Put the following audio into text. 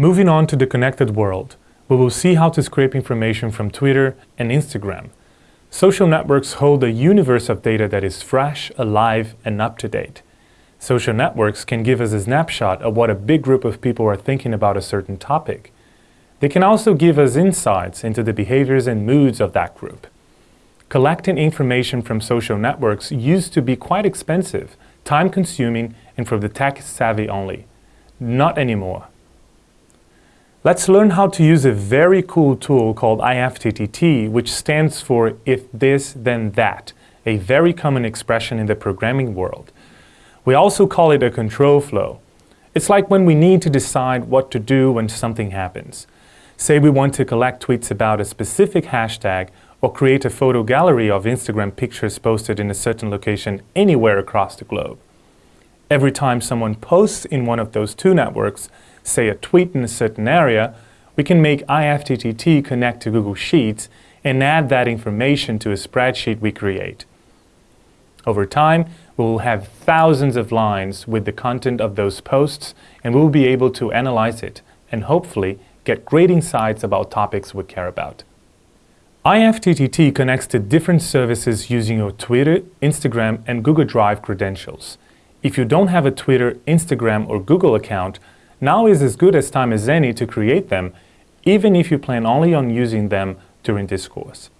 Moving on to the connected world, we will see how to scrape information from Twitter and Instagram. Social networks hold a universe of data that is fresh, alive, and up-to-date. Social networks can give us a snapshot of what a big group of people are thinking about a certain topic. They can also give us insights into the behaviors and moods of that group. Collecting information from social networks used to be quite expensive, time-consuming, and for the tech-savvy only. Not anymore. Let's learn how to use a very cool tool called IFTTT, which stands for If This Then That, a very common expression in the programming world. We also call it a control flow. It's like when we need to decide what to do when something happens. Say we want to collect tweets about a specific hashtag or create a photo gallery of Instagram pictures posted in a certain location anywhere across the globe. Every time someone posts in one of those two networks, say a tweet in a certain area, we can make IFTTT connect to Google Sheets and add that information to a spreadsheet we create. Over time, we will have thousands of lines with the content of those posts and we will be able to analyze it and hopefully get great insights about topics we care about. IFTTT connects to different services using your Twitter, Instagram, and Google Drive credentials. If you don't have a Twitter, Instagram, or Google account, now is as good as time as any to create them, even if you plan only on using them during this course.